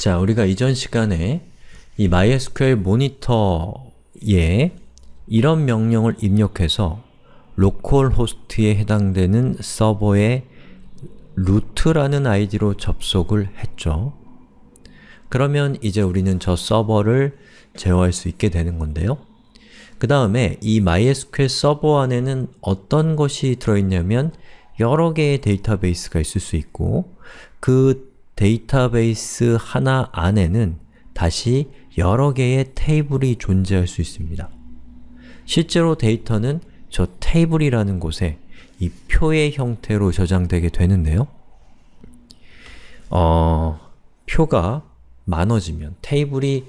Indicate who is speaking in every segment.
Speaker 1: 자, 우리가 이전 시간에 이 MySQL 모니터에 이런 명령을 입력해서 localhost에 해당되는 서버에 root라는 아이디로 접속을 했죠. 그러면 이제 우리는 저 서버를 제어할 수 있게 되는 건데요. 그 다음에 이 MySQL 서버 안에는 어떤 것이 들어있냐면 여러 개의 데이터베이스가 있을 수 있고 그 데이터베이스 하나 안에는 다시 여러 개의 테이블이 존재할 수 있습니다. 실제로 데이터는 저 테이블이라는 곳에 이 표의 형태로 저장되게 되는데요. 어, 표가 많아지면, 테이블이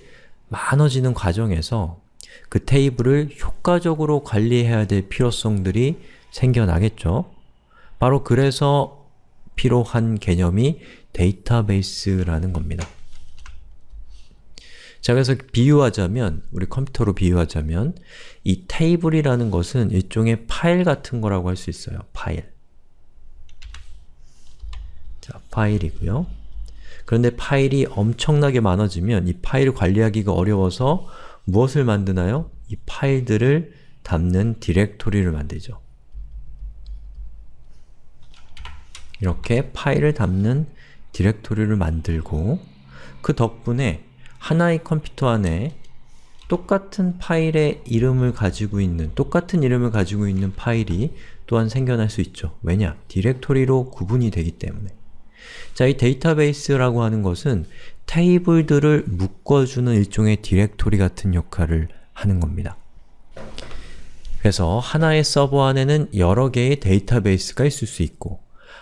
Speaker 1: 많아지는 과정에서 그 테이블을 효과적으로 관리해야 될 필요성들이 생겨나겠죠. 바로 그래서 필요한 개념이 데이터베이스라는 겁니다. 자, 그래서 비유하자면, 우리 컴퓨터로 비유하자면 이 테이블이라는 것은 일종의 파일 같은 거라고 할 수 있어요. 파일. 자, 파일이고요. 그런데 파일이 엄청나게 많아지면 이 파일을 관리하기가 어려워서 무엇을 만드나요? 이 파일들을 담는 디렉토리를 만들죠. 이렇게 파일을 담는 디렉토리를 만들고 그 덕분에 하나의 컴퓨터 안에 똑같은 파일의 이름을 가지고 있는, 똑같은 이름을 가지고 있는 파일이 또한 생겨날 수 있죠. 왜냐? 디렉토리로 구분이 되기 때문에. 자, 이 데이터베이스라고 하는 것은 테이블들을 묶어주는 일종의 디렉토리 같은 역할을 하는 겁니다. 그래서 하나의 서버 안에는 여러 개의 데이터베이스가 있을 수 있고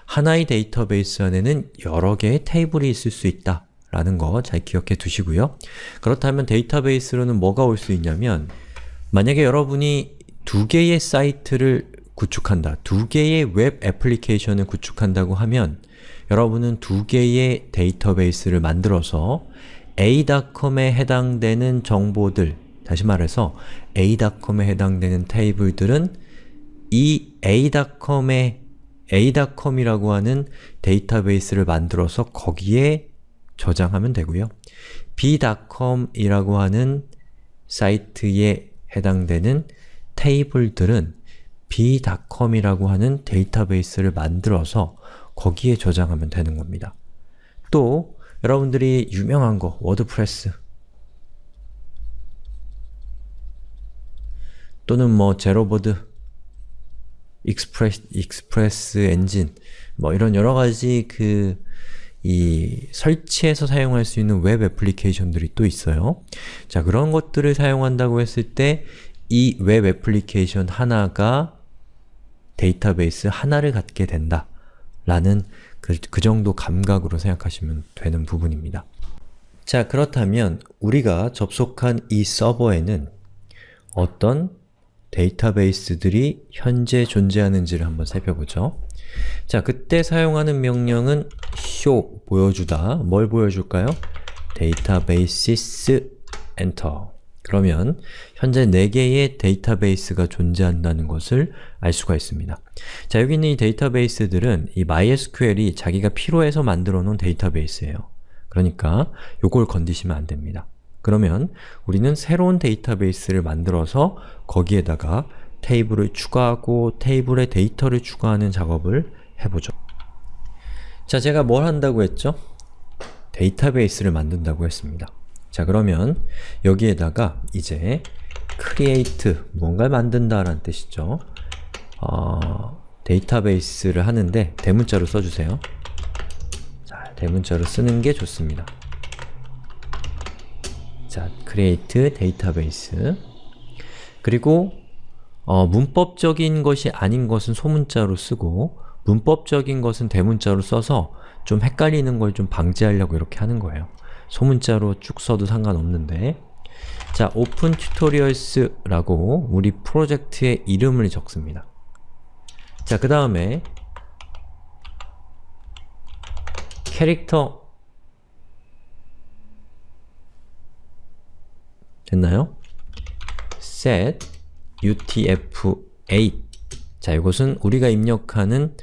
Speaker 1: 하나의 데이터베이스 안에는 여러 개의 테이블이 있을 수 있다 라는 거 잘 기억해 두시고요. 그렇다면 데이터베이스로는 뭐가 올 수 있냐면 만약에 여러분이 두 개의 사이트를 구축한다, 두 개의 웹 애플리케이션을 구축한다고 하면 여러분은 두 개의 데이터베이스를 만들어서 a.com에 해당되는 정보들, 다시 말해서 a.com에 해당되는 테이블들은 이 a.com에 a.com이라고 하는 데이터베이스를 만들어서 거기에 저장하면 되고요. b.com이라고 하는 사이트에 해당되는 테이블들은 b.com이라고 하는 데이터베이스를 만들어서 거기에 저장하면 되는 겁니다. 또 여러분들이 유명한 거, 워드프레스 또는 뭐 제로보드, 익스프레스, 익스프레스 엔진 뭐 이런 여러 가지 그 이 설치해서 사용할 수 있는 웹 애플리케이션들이 또 있어요. 자, 그런 것들을 사용한다고 했을 때 이 웹 애플리케이션 하나가 데이터베이스 하나를 갖게 된다 라는 그, 그 정도 감각으로 생각하시면 되는 부분입니다. 자, 그렇다면 우리가 접속한 이 서버에는 어떤 데이터베이스들이 현재 존재하는지를 한번 살펴보죠. 자, 그때 사용하는 명령은 show, 보여주다. 뭘 보여줄까요? databases enter. 그러면 현재 4개의 데이터베이스가 존재한다는 것을 알 수가 있습니다. 자, 여기 있는 이 데이터베이스들은 이 MySQL이 자기가 필요해서 만들어 놓은 데이터베이스예요. 그러니까 요걸 건드시면 안 됩니다. 그러면 우리는 새로운 데이터베이스를 만들어서 거기에다가 테이블을 추가하고 테이블에 데이터를 추가하는 작업을 해보죠. 자, 제가 뭘 한다고 했죠? 데이터베이스를 만든다고 했습니다. 자, 그러면 여기에다가 이제 create, 뭔가를 만든다 라는 뜻이죠. 어, 데이터베이스를 하는데 대문자로 써주세요. 자, 대문자로 쓰는 게 좋습니다. 자, create database 그리고 어, 문법적인 것이 아닌 것은 소문자로 쓰고 문법적인 것은 대문자로 써서 좀 헷갈리는 걸 좀 방지하려고 이렇게 하는 거예요. 소문자로 쭉 써도 상관없는데 자, open tutorials라고 우리 프로젝트의 이름을 적습니다. 자, 그 다음에 캐릭터 됐나요? set utf8 자, 이것은 우리가 입력하는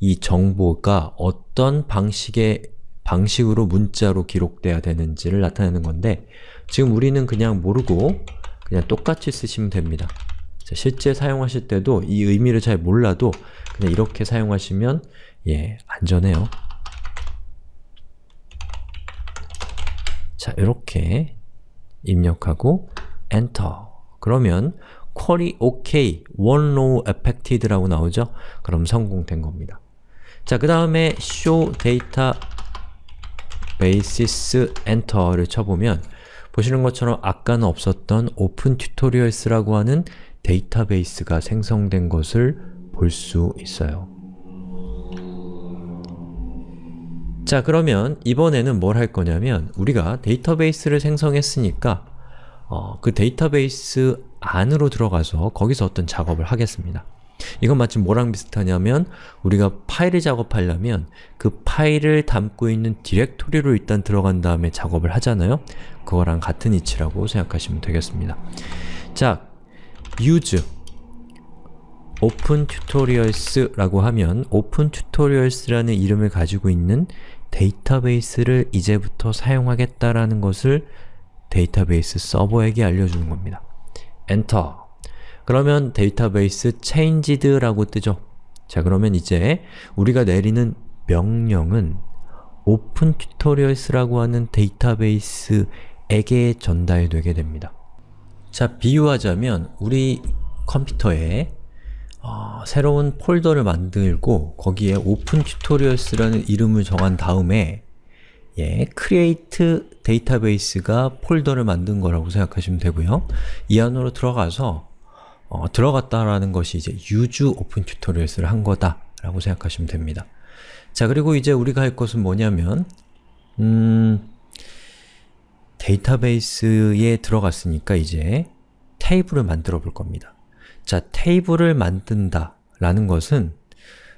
Speaker 1: 이 정보가 어떤 방식의 방식으로 문자로 기록돼야 되는지를 나타내는 건데 지금 우리는 그냥 모르고 그냥 똑같이 쓰시면 됩니다. 자, 실제 사용하실 때도 이 의미를 잘 몰라도 그냥 이렇게 사용하시면 예, 안전해요. 자, 이렇게 입력하고 엔터 그러면 쿼리 OK, one row affected 라고 나오죠? 그럼 성공된 겁니다. 자, 그 다음에 show data basis enter를 쳐보면 보시는 것처럼 아까는 없었던 open tutorials라고 하는 데이터베이스가 생성된 것을 볼 수 있어요. 자 그러면 이번에는 뭘 할 거냐면 우리가 데이터베이스를 생성했으니까 어, 그 데이터베이스 안으로 들어가서 거기서 어떤 작업을 하겠습니다. 이건 마치 뭐랑 비슷하냐면 우리가 파일을 작업하려면 그 파일을 담고 있는 디렉토리로 일단 들어간 다음에 작업을 하잖아요? 그거랑 같은 이치라고 생각하시면 되겠습니다. 자, use open tutorials라고 하면 open tutorials라는 이름을 가지고 있는 데이터베이스를 이제부터 사용하겠다라는 것을 데이터베이스 서버에게 알려주는 겁니다. 엔터 그러면 데이터베이스 changed라고 뜨죠. 자 그러면 이제 우리가 내리는 명령은 open tutorials라고 하는 데이터베이스에게 전달되게 됩니다. 자 비유하자면 우리 컴퓨터에 어, 새로운 폴더를 만들고 거기에 open tutorials라는 이름을 정한 다음에 예, create 데이터베이스가 폴더를 만든 거라고 생각하시면 되고요. 이 안으로 들어가서 어, 들어갔다라는 것이 이제 use open tutorials를 한 거다 라고 생각하시면 됩니다. 자, 그리고 이제 우리가 할 것은 뭐냐면 음, 데이터베이스에 들어갔으니까 이제 테이블을 만들어 볼 겁니다. 자, 테이블을 만든다 라는 것은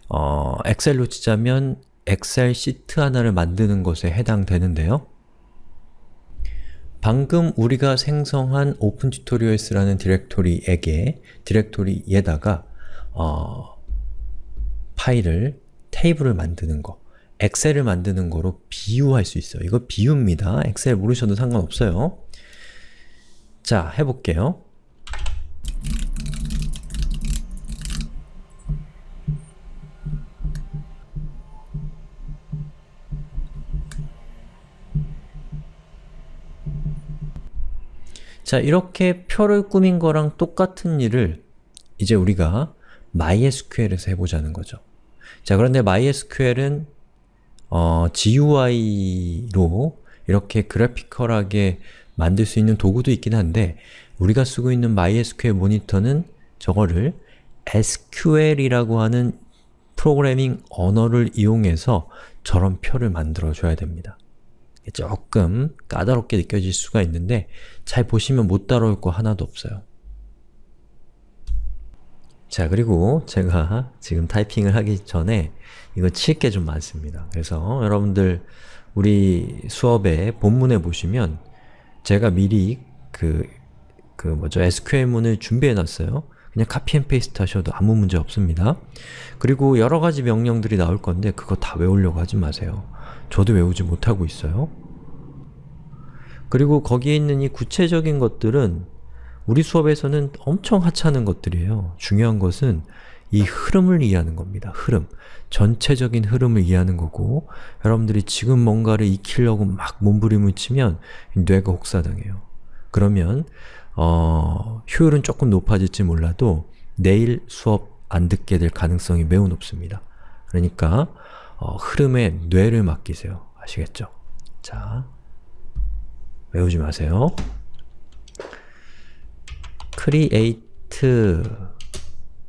Speaker 1: 어, 엑셀로 치자면 엑셀 시트 하나를 만드는 것에 해당되는데요. 방금 우리가 생성한 open tutorials라는 디렉토리에게 디렉토리에다가 어, 파일을, 테이블을 만드는 거 엑셀을 만드는 거로 비유할 수 있어요. 이거 비유입니다. 엑셀 모르셔도 상관없어요. 자, 해볼게요. 자, 이렇게 표를 꾸민 거랑 똑같은 일을 이제 우리가 MySQL에서 해보자는 거죠. 자, 그런데 MySQL은 어, GUI로 이렇게 그래피컬하게 만들 수 있는 도구도 있긴 한데 우리가 쓰고 있는 MySQL 모니터는 저거를 SQL이라고 하는 프로그래밍 언어를 이용해서 저런 표를 만들어 줘야 됩니다. 조금 까다롭게 느껴질 수가 있는데 잘 보시면 못 따라올 거 하나도 없어요. 자 그리고 제가 지금 타이핑을 하기 전에 이거 칠 게 좀 많습니다. 그래서 여러분들 우리 수업의 본문에 보시면 제가 미리 그, 그 뭐죠 SQL문을 준비해 놨어요. 그냥 copy and paste 하셔도 아무 문제 없습니다. 그리고 여러 가지 명령들이 나올 건데 그거 다 외우려고 하지 마세요. 저도 외우지 못하고 있어요. 그리고 거기에 있는 이 구체적인 것들은 우리 수업에서는 엄청 하찮은 것들이에요. 중요한 것은 이 흐름을 이해하는 겁니다. 흐름. 전체적인 흐름을 이해하는 거고 여러분들이 지금 뭔가를 익히려고 막 몸부림을 치면 뇌가 혹사당해요. 그러면 어, 효율은 조금 높아질지 몰라도 내일 수업 안 듣게 될 가능성이 매우 높습니다. 그러니까 어, 흐름에 뇌를 맡기세요. 아시겠죠? 자, 외우지 마세요. create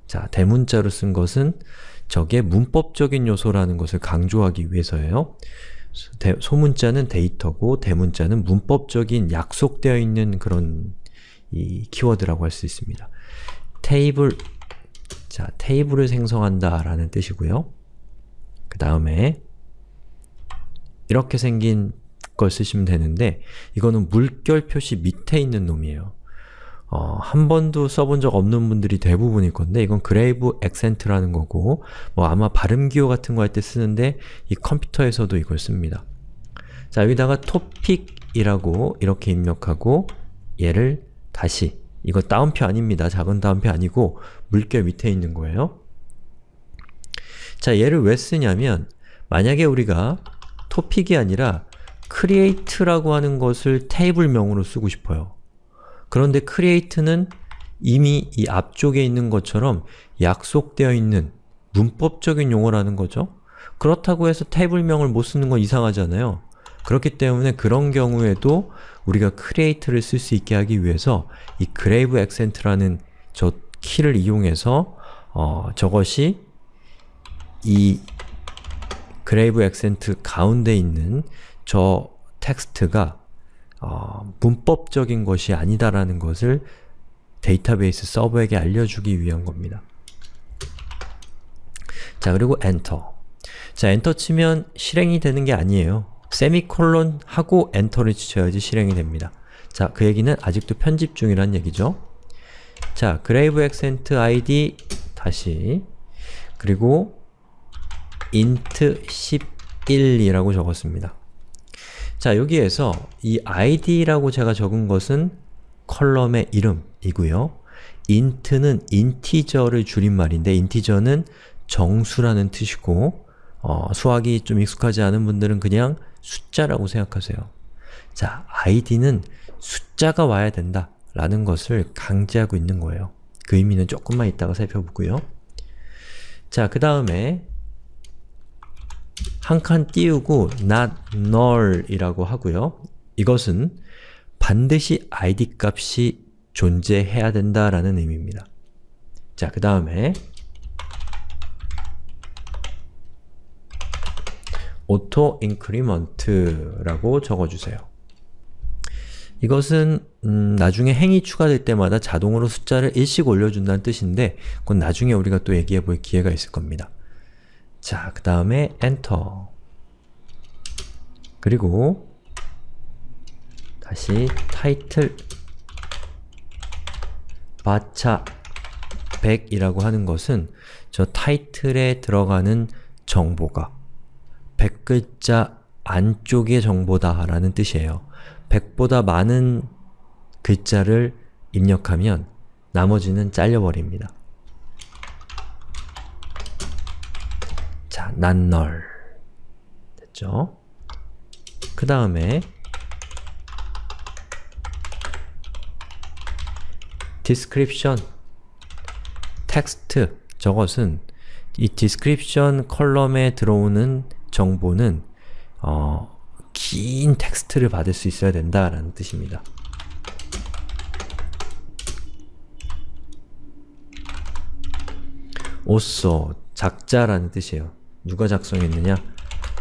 Speaker 1: 자, 대문자로 쓴 것은 저게 문법적인 요소라는 것을 강조하기 위해서예요. 대, 소문자는 데이터고 대문자는 문법적인 약속되어 있는 그런 이 키워드라고 할 수 있습니다. 테이블 자, 테이블을 생성한다 라는 뜻이고요. 그 다음에 이렇게 생긴 걸 쓰시면 되는데 이거는 물결 표시 밑에 있는 놈이에요. 어, 한 번도 써본 적 없는 분들이 대부분일 건데 이건 grave accent라는 거고 뭐 아마 발음 기호 같은 거 할 때 쓰는데 이 컴퓨터에서도 이걸 씁니다. 자, 여기다가 topic이라고 이렇게 입력하고 얘를 다시 이거 다운표 아닙니다. 작은 다운표 아니고 물결 밑에 있는 거예요. 자, 얘를 왜 쓰냐면 만약에 우리가 topic이 아니라 create라고 하는 것을 테이블명으로 쓰고 싶어요. 그런데 create는 이미 이 앞쪽에 있는 것처럼 약속되어 있는 문법적인 용어라는 거죠. 그렇다고 해서 테이블명을 못 쓰는 건 이상하잖아요. 그렇기 때문에 그런 경우에도 우리가 create를 쓸 수 있게 하기 위해서 이 grave accent라는 저 키를 이용해서 어, 저것이 이 grave accent 가운데 있는 저 텍스트가 어, 문법적인 것이 아니다라는 것을 데이터베이스 서버에게 알려주기 위한 겁니다. 자, 그리고 엔터. 자, 엔터 치면 실행이 되는 게 아니에요. 세미콜론 하고 엔터를 치셔야지 실행이 됩니다. 자, 그 얘기는 아직도 편집 중이란 얘기죠. 자, grave accent id 다시 그리고 int 11이라고 적었습니다. 자, 여기에서 이 id라고 제가 적은 것은 컬럼의 이름이고요. int는 인티저를 줄임말인데 인티저는 정수라는 뜻이고 어, 수학이 좀 익숙하지 않은 분들은 그냥 숫자라고 생각하세요. 자, id는 숫자가 와야 된다 라는 것을 강제하고 있는 거예요. 그 의미는 조금만 이따가 살펴보고요. 자, 그 다음에 한 칸 띄우고 not null 이라고 하고요. 이것은 반드시 id 값이 존재해야 된다라는 의미입니다. 자, 그 다음에 auto increment라고 적어주세요. 이것은 음, 나중에 행이 추가될 때마다 자동으로 숫자를 일씩 올려준다는 뜻인데 그건 나중에 우리가 또 얘기해 볼 기회가 있을 겁니다. 자, 그 다음에 엔터 그리고 다시 타이틀 바차 100이라고 하는 것은 저 타이틀에 들어가는 정보가 100글자 안쪽의 정보다 라는 뜻이에요. 100보다 많은 글자를 입력하면 나머지는 잘려버립니다. 자, null 됐죠? 그 다음에 description 텍스트 저것은 이 description 컬럼에 들어오는 정보는 어, 긴 텍스트를 받을 수 있어야 된다라는 뜻입니다. 오쏘, 작자라는 뜻이에요. 누가 작성했느냐?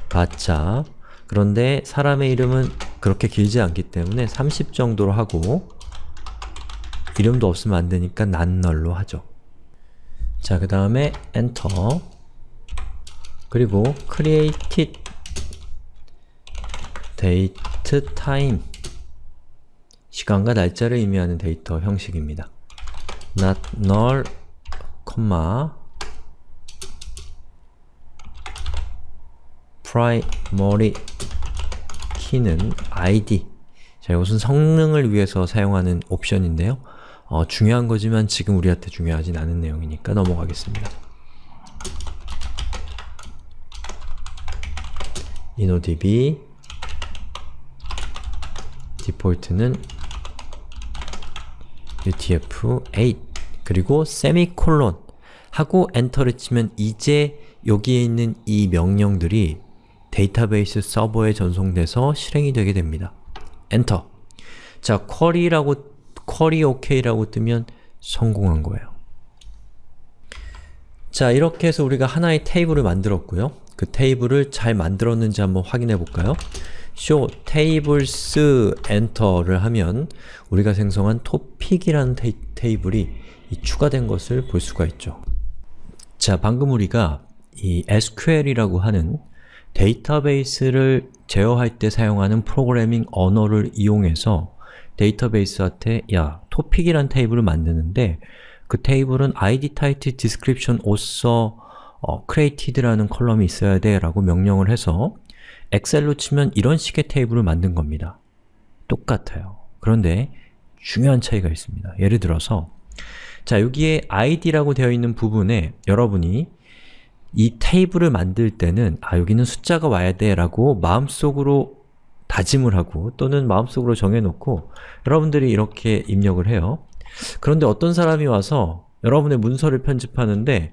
Speaker 1: 바차. 그런데 사람의 이름은 그렇게 길지 않기 때문에 30 정도로 하고 이름도 없으면 안 되니까 난널로 하죠. 자, 그 다음에 엔터 그리고 created date time 시간과 날짜를 의미하는 데이터 형식입니다. not null, primary key는 id 자, 이것은 성능을 위해서 사용하는 옵션인데요. 어, 중요한 거지만 지금 우리한테 중요하진 않은 내용이니까 넘어가겠습니다. inodb 디폴트는 utf-8 그리고 세미콜론 하고 엔터를 치면 이제 여기에 있는 이 명령들이 데이터베이스 서버에 전송돼서 실행이 되게 됩니다. 엔터 자, 쿼리라고 쿼리 OK라고 뜨면 성공한 거예요. 자, 이렇게 해서 우리가 하나의 테이블을 만들었고요. 그 테이블을 잘 만들었는지 한번 확인해 볼까요? show tables enter를 하면 우리가 생성한 topic이라는 테이, 테이블이 추가된 것을 볼 수가 있죠. 자, 방금 우리가 이 SQL이라고 하는 데이터베이스를 제어할 때 사용하는 프로그래밍 언어를 이용해서 데이터베이스한테 야, topic이란 테이블을 만드는데 그 테이블은 id, title, description, author, 어, created라는 컬럼이 있어야 돼 라고 명령을 해서 엑셀로 치면 이런 식의 테이블을 만든 겁니다. 똑같아요. 그런데 중요한 차이가 있습니다. 예를 들어서 자 여기에 id라고 되어 있는 부분에 여러분이 이 테이블을 만들 때는 아 여기는 숫자가 와야 돼 라고 마음속으로 다짐을 하고 또는 마음속으로 정해놓고 여러분들이 이렇게 입력을 해요. 그런데 어떤 사람이 와서 여러분의 문서를 편집하는데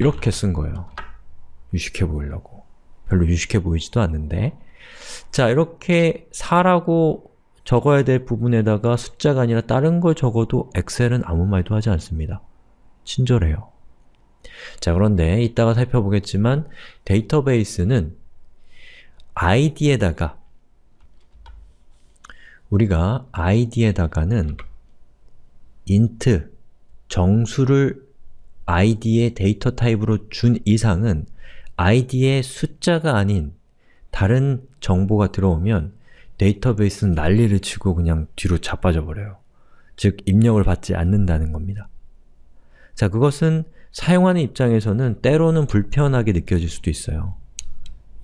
Speaker 1: 이렇게 쓴 거예요. 유식해 보이려고. 별로 유식해 보이지도 않는데 자 이렇게 4라고 적어야 될 부분에다가 숫자가 아니라 다른 걸 적어도 엑셀은 아무 말도 하지 않습니다. 친절해요. 자 그런데 이따가 살펴보겠지만 데이터베이스는 id에다가 우리가 id에다가는 int, 정수를 id의 데이터 타입으로 준 이상은 id의 숫자가 아닌 다른 정보가 들어오면 데이터베이스는 난리를 치고 그냥 뒤로 자빠져 버려요. 즉, 입력을 받지 않는다는 겁니다. 자, 그것은 사용하는 입장에서는 때로는 불편하게 느껴질 수도 있어요.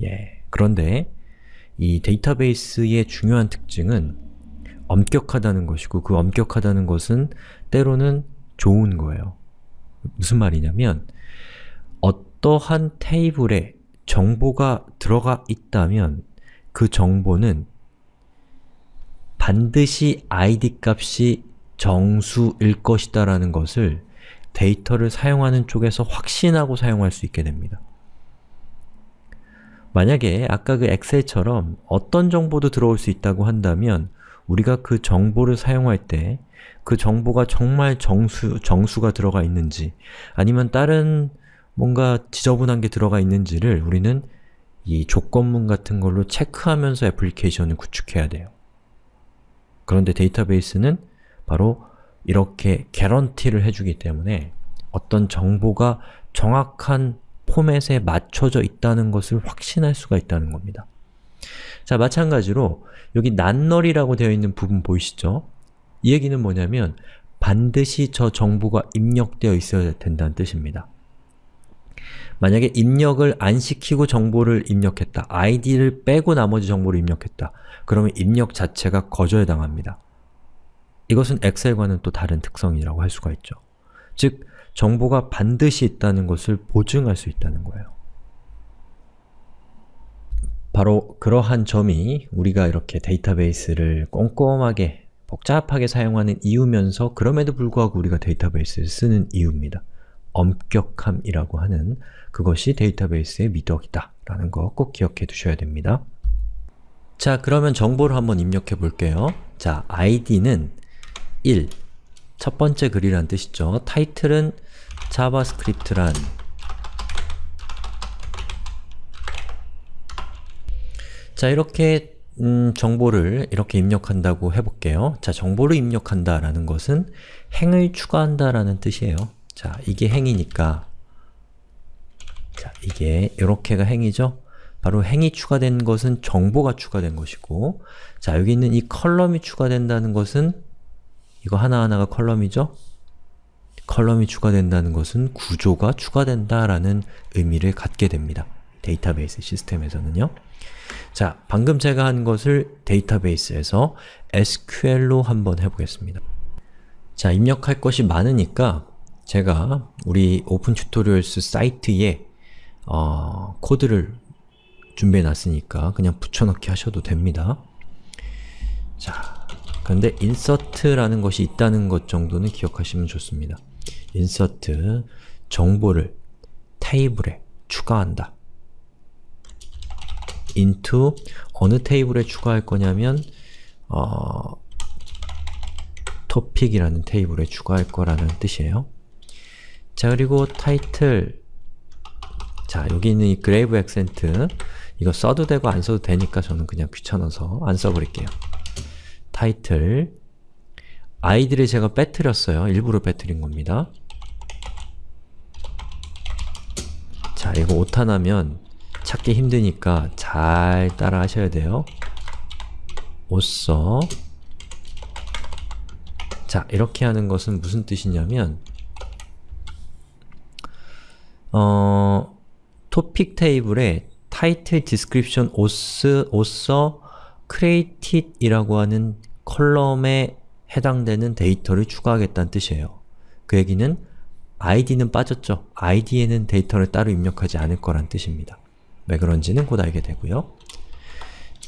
Speaker 1: 예. 그런데 이 데이터베이스의 중요한 특징은 엄격하다는 것이고 그 엄격하다는 것은 때로는 좋은 거예요. 무슨 말이냐면 어떠한 테이블에 정보가 들어가 있다면 그 정보는 반드시 id 값이 정수일 것이다 라는 것을 데이터를 사용하는 쪽에서 확신하고 사용할 수 있게 됩니다. 만약에 아까 그 엑셀처럼 어떤 정보도 들어올 수 있다고 한다면 우리가 그 정보를 사용할 때 그 정보가 정말 정수, 정수가 들어가 있는지 아니면 다른 뭔가 지저분한 게 들어가 있는지를 우리는 이 조건문 같은 걸로 체크하면서 애플리케이션을 구축해야 돼요. 그런데 데이터베이스는 바로 이렇게 개런티를 해주기 때문에 어떤 정보가 정확한 포맷에 맞춰져 있다는 것을 확신할 수가 있다는 겁니다. 자, 마찬가지로 여기 난널이라고 되어 있는 부분 보이시죠? 이 얘기는 뭐냐면 반드시 저 정보가 입력되어 있어야 된다는 뜻입니다. 만약에 입력을 안 시키고 정보를 입력했다, id를 빼고 나머지 정보를 입력했다, 그러면 입력 자체가 거절당합니다. 이것은 엑셀과는 또 다른 특성이라고 할 수가 있죠. 즉, 정보가 반드시 있다는 것을 보증할 수 있다는 거예요. 바로 그러한 점이 우리가 이렇게 데이터베이스를 꼼꼼하게 복잡하게 사용하는 이유면서 그럼에도 불구하고 우리가 데이터베이스를 쓰는 이유입니다. 엄격함이라고 하는 그것이 데이터베이스의 미덕이다 라는 거 꼭 기억해 두셔야 됩니다. 자, 그러면 정보를 한번 입력해 볼게요. 자, id는 1, 첫 번째 글이란 뜻이죠. 타이틀은 자바스크립트란 자, 이렇게 음, 정보를 이렇게 입력한다고 해볼게요. 자, 정보를 입력한다 라는 것은 행을 추가한다 라는 뜻이에요. 자, 이게 행이니까 자, 이게 이렇게가 행이죠? 바로 행이 추가된 것은 정보가 추가된 것이고 자, 여기 있는 이 컬럼이 추가된다는 것은 이거 하나하나가 컬럼이죠? 컬럼이 추가된다는 것은 구조가 추가된다라는 의미를 갖게 됩니다. 데이터베이스 시스템에서는요. 자, 방금 제가 한 것을 데이터베이스에서 SQL로 한번 해보겠습니다. 자, 입력할 것이 많으니까 제가 우리 오픈 튜토리얼스 사이트에 어, 코드를 준비해 놨으니까 그냥 붙여넣기 하셔도 됩니다. 자, 그런데 insert라는 것이 있다는 것 정도는 기억하시면 좋습니다. insert, 정보를 테이블에 추가한다. into, 어느 테이블에 추가할 거냐면 어, topic이라는 테이블에 추가할 거라는 뜻이에요. 자, 그리고 타이틀 자, 여기 있는 이 grave accent 이거 써도 되고 안 써도 되니까 저는 그냥 귀찮아서 안 써버릴게요. 타이틀 아이들이 제가 빼뜨렸어요. 일부러 빼뜨린 겁니다. 자, 이거 오타나면 찾기 힘드니까 잘 따라 하셔야 돼요. 옷써 자, 이렇게 하는 것은 무슨 뜻이냐면 어, 토픽 테이블에 title, description, author, author, created 이라고 하는 컬럼에 해당되는 데이터를 추가하겠다는 뜻이에요. 그 얘기는 id는 빠졌죠. id에는 데이터를 따로 입력하지 않을 거란 뜻입니다. 왜 그런지는 곧 알게 되고요.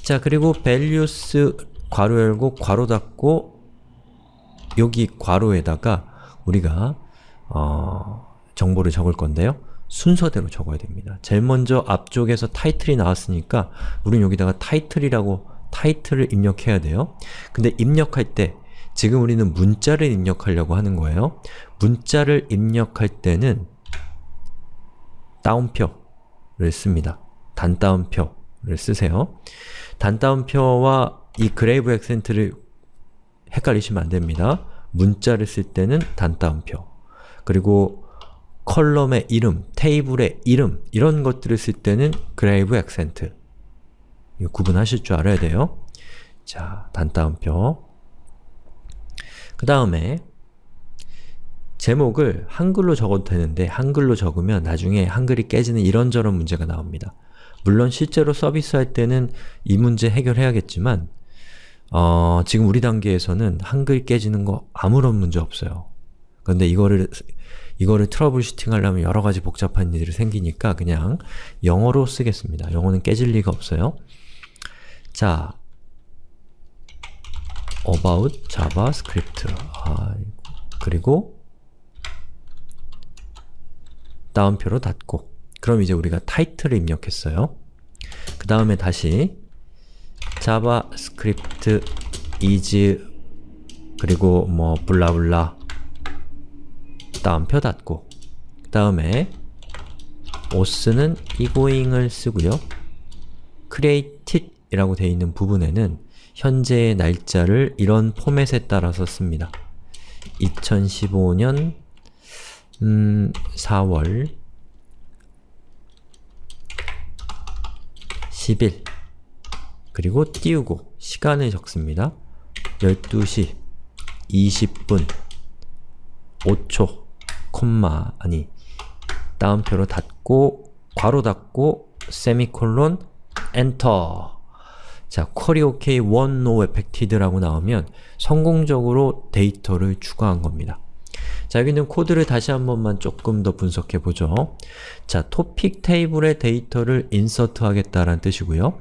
Speaker 1: 자, 그리고 values 괄호 열고 괄호 닫고 여기 괄호에다가 우리가 어, 정보를 적을 건데요. 순서대로 적어야 됩니다. 제일 먼저 앞쪽에서 타이틀이 나왔으니까 우린 여기다가 타이틀이라고 타이틀을 입력해야 돼요. 근데 입력할 때 지금 우리는 문자를 입력하려고 하는 거예요. 문자를 입력할 때는 따옴표를 씁니다. 단따옴표를 쓰세요. 단따옴표와 이 grave accent를 헷갈리시면 안 됩니다. 문자를 쓸 때는 단따옴표 그리고 컬럼의 이름, 테이블의 이름 이런 것들을 쓸 때는 grave accent 구분하실 줄 알아야 돼요. 자, 단따옴표 그 다음에 제목을 한글로 적어도 되는데 한글로 적으면 나중에 한글이 깨지는 이런저런 문제가 나옵니다. 물론 실제로 서비스할 때는 이 문제 해결해야겠지만 어, 지금 우리 단계에서는 한글 깨지는 거 아무런 문제 없어요. 근데 이거를 이거를 troubleshooting 하려면 여러 가지 복잡한 일들이 생기니까 그냥 영어로 쓰겠습니다. 영어는 깨질 리가 없어요. 자, about javascript 아, 그리고 다운표로 닫고 그럼 이제 우리가 타이틀을 입력했어요. 그 다음에 다시 javascript is 그리고 뭐 블라블라 다운표 닫고 그 다음에 auth는 egoing을 쓰고요. created 이라고 되어 있는 부분에는 현재의 날짜를 이런 포맷에 따라서 씁니다. 2015년 음, 4월 10일 그리고 띄우고 시간을 적습니다. 12시 20분 5초 콤마 아니 따옴표로 닫고 괄호 닫고 세미콜론 엔터 자, query OK one row affected라고 나오면 성공적으로 데이터를 추가한 겁니다. 자, 여기 있는 코드를 다시 한 번만 조금 더 분석해 보죠. 자, 토픽 테이블의 데이터를 insert 하겠다라는 뜻이고요.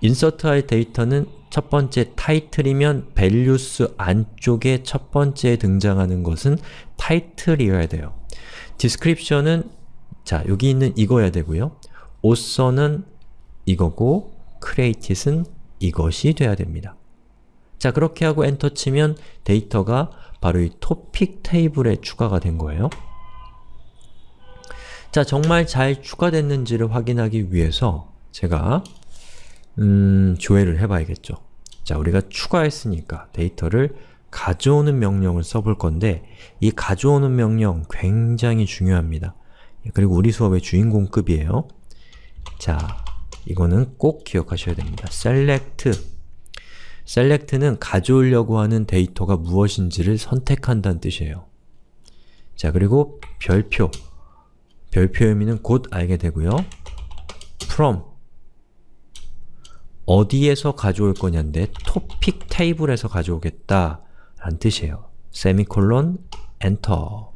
Speaker 1: insert할 데이터는 첫 번째 타이틀이면 values 안쪽에 첫 번째 등장하는 것은 타이틀이어야 돼요. description은 자, 여기 있는 이거야 되고요. author는 이거고 이 것이 돼야 됩니다. 자, 그렇게 하고 엔터 치면 데이터가 바로 이 토픽 테이블에 추가가 된 거예요. 자, 정말 잘 추가됐는지를 확인하기 위해서 제가 음, 조회를 해봐야겠죠. 자, 우리가 추가했으니까 데이터를 가져오는 명령을 써볼 건데 이 가져오는 명령 굉장히 중요합니다. 그리고 우리 수업의 주인공급이에요. 자, 이거는 꼭 기억하셔야 됩니다. select select는 가져오려고 하는 데이터가 무엇인지를 선택한다는 뜻이에요. 자, 그리고 별표 별표 의미는 곧 알게 되고요. from 어디에서 가져올 거냐인데 토픽 테이블에서 가져오겠다 라는 뜻이에요. 세미콜론 엔터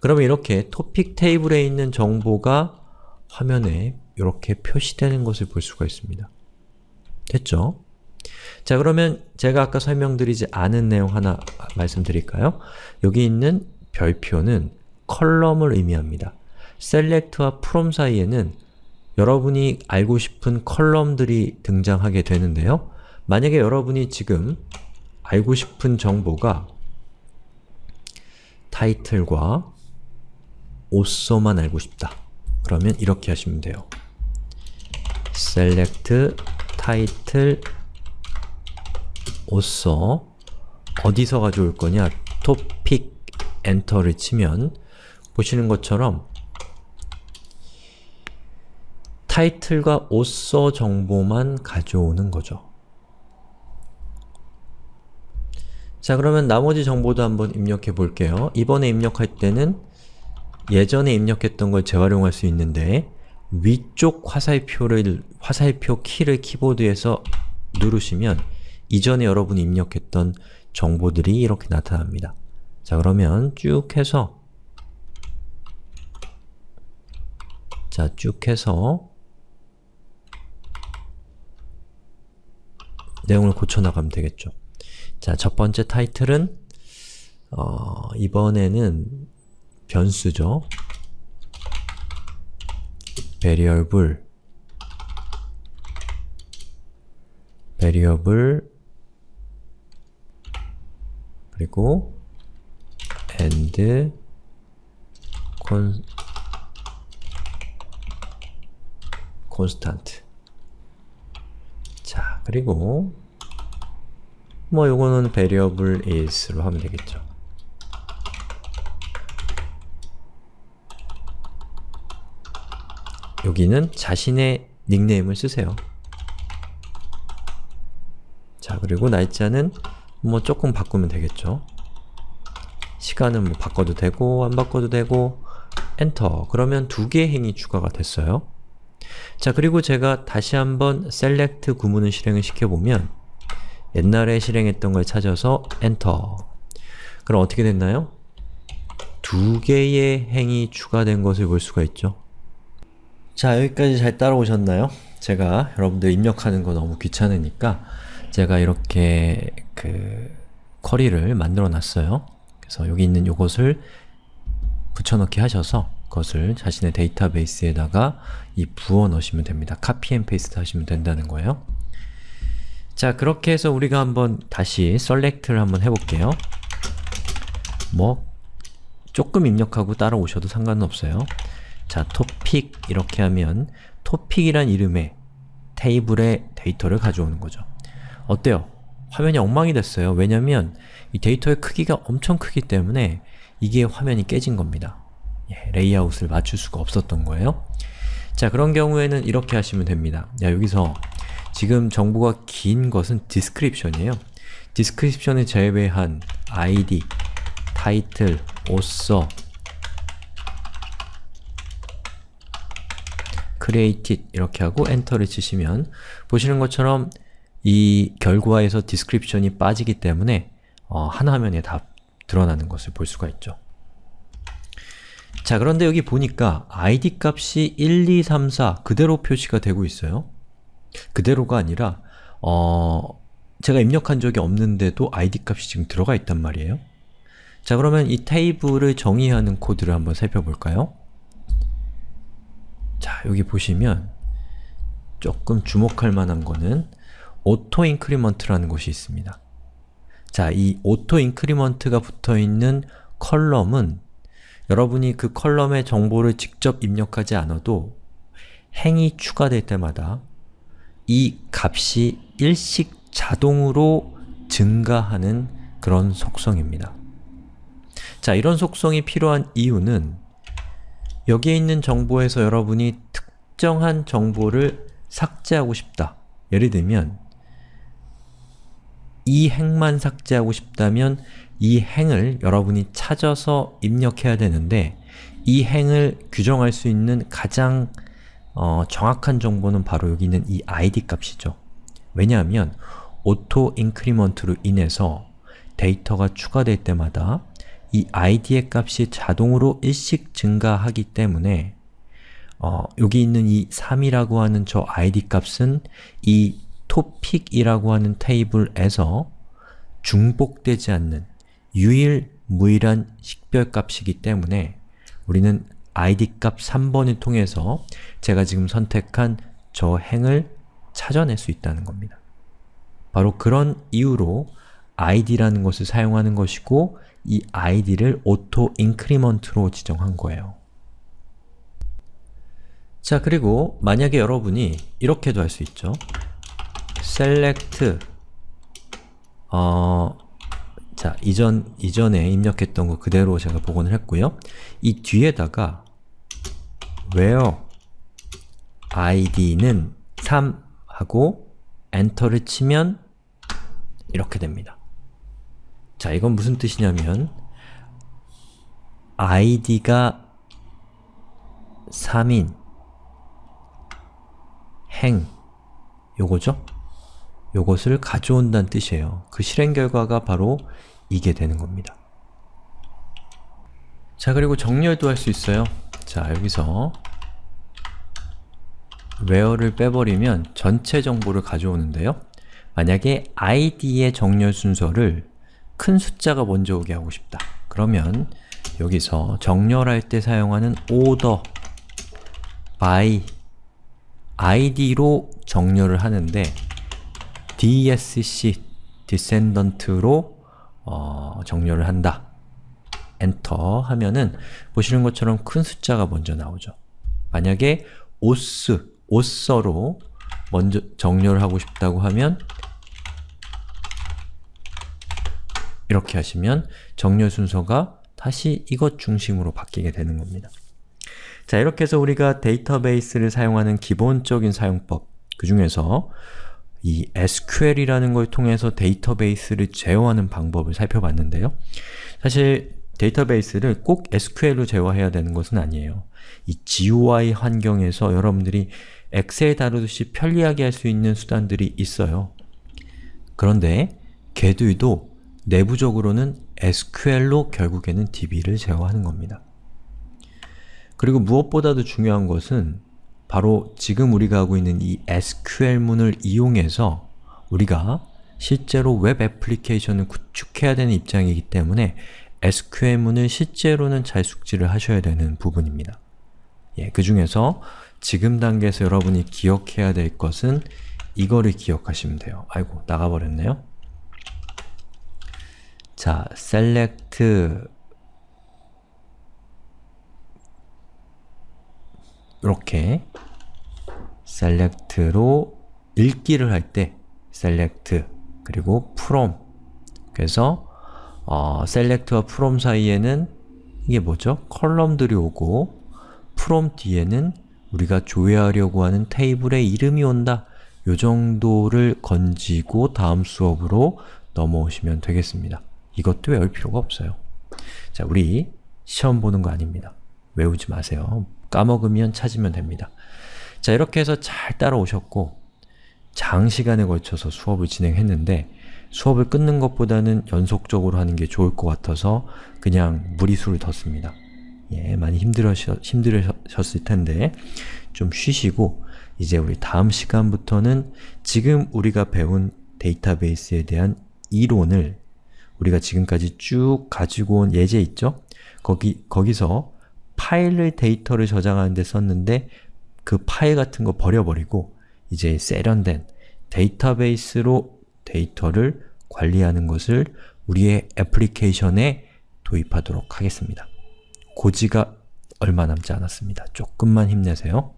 Speaker 1: 그러면 이렇게 토픽 테이블에 있는 정보가 화면에 이렇게 표시되는 것을 볼 수가 있습니다. 됐죠? 자 그러면 제가 아까 설명드리지 않은 내용 하나 말씀드릴까요? 여기 있는 별표는 컬럼을 의미합니다. select와 from 사이에는 여러분이 알고 싶은 컬럼들이 등장하게 되는데요. 만약에 여러분이 지금 알고 싶은 정보가 타이틀과 오서만 알고 싶다. 그러면 이렇게 하시면 돼요. Select title author 어디서 가져올 거냐? topic enter를 치면 보시는 것처럼 타이틀과 author 정보만 가져오는 거죠. 자 그러면 나머지 정보도 한번 입력해 볼게요. 이번에 입력할 때는 예전에 입력했던 걸 재활용할 수 있는데 위쪽 화살표를, 화살표 키를 키보드에서 누르시면 이전에 여러분이 입력했던 정보들이 이렇게 나타납니다. 자 그러면 쭉 해서 자 쭉 해서 내용을 고쳐나가면 되겠죠. 자, 첫 번째 타이틀은 어, 이번에는 변수죠. Variable variable 그리고 and con, constant 자, 그리고 뭐 요거는 variable is로 하면 되겠죠. 여기는 자신의 닉네임을 쓰세요. 자, 그리고 날짜는 뭐 조금 바꾸면 되겠죠. 시간은 뭐 바꿔도 되고 안 바꿔도 되고 엔터 그러면 두 개의 행이 추가가 됐어요. 자, 그리고 제가 다시 한번 select 구문을 실행을 시켜보면 옛날에 실행했던 걸 찾아서 엔터 그럼 어떻게 됐나요? 두 개의 행이 추가된 것을 볼 수가 있죠. 자, 여기까지 잘 따라오셨나요? 제가 여러분들 입력하는 거 너무 귀찮으니까 제가 이렇게 그 query를 만들어 놨어요. 그래서 여기 있는 요것을 붙여넣기 하셔서 그것을 자신의 데이터베이스에다가 이 부어 넣으시면 됩니다. copy and paste 하시면 된다는 거예요. 자, 그렇게 해서 우리가 한번 다시 select를 한번 해볼게요. 뭐 조금 입력하고 따라오셔도 상관은 없어요. 자, topic 이렇게 하면 topic이란 이름의 테이블의 데이터를 가져오는 거죠. 어때요? 화면이 엉망이 됐어요. 왜냐면 이 데이터의 크기가 엄청 크기 때문에 이게 화면이 깨진 겁니다. 예, 레이아웃을 맞출 수가 없었던 거예요. 자, 그런 경우에는 이렇게 하시면 됩니다. 야, 여기서 지금 정보가 긴 것은 description이에요. description을 제외한 id, title, author, created 이렇게 하고 엔터를 치시면 보시는 것처럼 이 결과에서 description이 빠지기 때문에 어, 한 화면에 다 드러나는 것을 볼 수가 있죠. 자 그런데 여기 보니까 id 값이 1, 2, 3, 4 그대로 표시가 되고 있어요. 그대로가 아니라 어, 제가 입력한 적이 없는데도 id 값이 지금 들어가 있단 말이에요. 자 그러면 이 테이블을 정의하는 코드를 한번 살펴볼까요? 자 여기 보시면 조금 주목할 만한 거는 auto increment라는 것이 있습니다. 자, 이 auto increment가 붙어있는 column은 여러분이 그 column의 정보를 직접 입력하지 않아도 행이 추가될 때마다 이 값이 일씩 자동으로 증가하는 그런 속성입니다. 자, 이런 속성이 필요한 이유는 여기에 있는 정보에서 여러분이 특정한 정보를 삭제하고 싶다. 예를 들면 이 행만 삭제하고 싶다면 이 행을 여러분이 찾아서 입력해야 되는데 이 행을 규정할 수 있는 가장 어, 정확한 정보는 바로 여기 있는 이 id 값이죠. 왜냐하면 auto increment로 인해서 데이터가 추가될 때마다 이 id의 값이 자동으로 일씩 증가하기 때문에 어, 여기 있는 이 3이라고 하는 저 id 값은 이 topic이라고 하는 테이블에서 중복되지 않는 유일무일한 식별값이기 때문에 우리는 id 값 3번을 통해서 제가 지금 선택한 저 행을 찾아낼 수 있다는 겁니다. 바로 그런 이유로 id라는 것을 사용하는 것이고 이 id를 auto increment로 지정한 거예요. 자, 그리고 만약에 여러분이 이렇게도 할 수 있죠. select 어, 자, 이전, 이전에 입력했던 거 그대로 제가 복원을 했고요. 이 뒤에다가 where id는 3 하고 엔터를 치면 이렇게 됩니다. 자, 이건 무슨 뜻이냐면 id가 3인 행 요거죠? 요것을 가져온다는 뜻이에요. 그 실행 결과가 바로 이게 되는 겁니다. 자 그리고 정렬도 할 수 있어요. 자 여기서 where를 빼버리면 전체 정보를 가져오는데요. 만약에 id의 정렬 순서를 큰 숫자가 먼저 오게 하고 싶다. 그러면 여기서 정렬할 때 사용하는 order by id로 정렬을 하는데 dsc, descendant로 어, 정렬을 한다. 엔터 하면은 보시는 것처럼 큰 숫자가 먼저 나오죠. 만약에 os, 오서로 먼저 정렬을 하고 싶다고 하면 이렇게 하시면 정렬 순서가 다시 이것 중심으로 바뀌게 되는 겁니다. 자, 이렇게 해서 우리가 데이터베이스를 사용하는 기본적인 사용법 그 중에서 이 SQL이라는 걸 통해서 데이터베이스를 제어하는 방법을 살펴봤는데요. 사실 데이터베이스를 꼭 SQL로 제어해야 되는 것은 아니에요. 이 GUI 환경에서 여러분들이 엑셀 다루듯이 편리하게 할 수 있는 수단들이 있어요. 그런데 걔들도 내부적으로는 SQL로 결국에는 DB를 제어하는 겁니다. 그리고 무엇보다도 중요한 것은 바로 지금 우리가 하고 있는 이 SQL문을 이용해서 우리가 실제로 웹 애플리케이션을 구축해야 되는 입장이기 때문에 SQL문을 실제로는 잘 숙지를 하셔야 되는 부분입니다. 예, 그 중에서 지금 단계에서 여러분이 기억해야 될 것은 이거를 기억하시면 돼요. 아이고, 나가버렸네요. 자, select 이렇게 select로 읽기를 할 때 select 그리고 from 그래서 어, select와 from 사이에는 이게 뭐죠? 컬럼들이 오고 from 뒤에는 우리가 조회하려고 하는 테이블의 이름이 온다. 요 정도를 건지고 다음 수업으로 넘어오시면 되겠습니다. 이것도 외울 필요가 없어요. 자, 우리 시험 보는 거 아닙니다. 외우지 마세요. 까먹으면 찾으면 됩니다. 자, 이렇게 해서 잘 따라오셨고 장시간에 걸쳐서 수업을 진행했는데 수업을 끊는 것보다는 연속적으로 하는 게 좋을 것 같아서 그냥 무리수를 뒀습니다. 예, 많이 힘들으셨, 힘들으셨을 텐데 좀 쉬시고 이제 우리 다음 시간부터는 지금 우리가 배운 데이터베이스에 대한 이론을 우리가 지금까지 쭉 가지고 온 예제 있죠? 거기, 거기서 파일을 데이터를 저장하는 데 썼는데 그 파일 같은 거 버려버리고 이제 세련된 데이터베이스로 데이터를 관리하는 것을 우리의 애플리케이션에 도입하도록 하겠습니다. 고지가 얼마 남지 않았습니다. 조금만 힘내세요.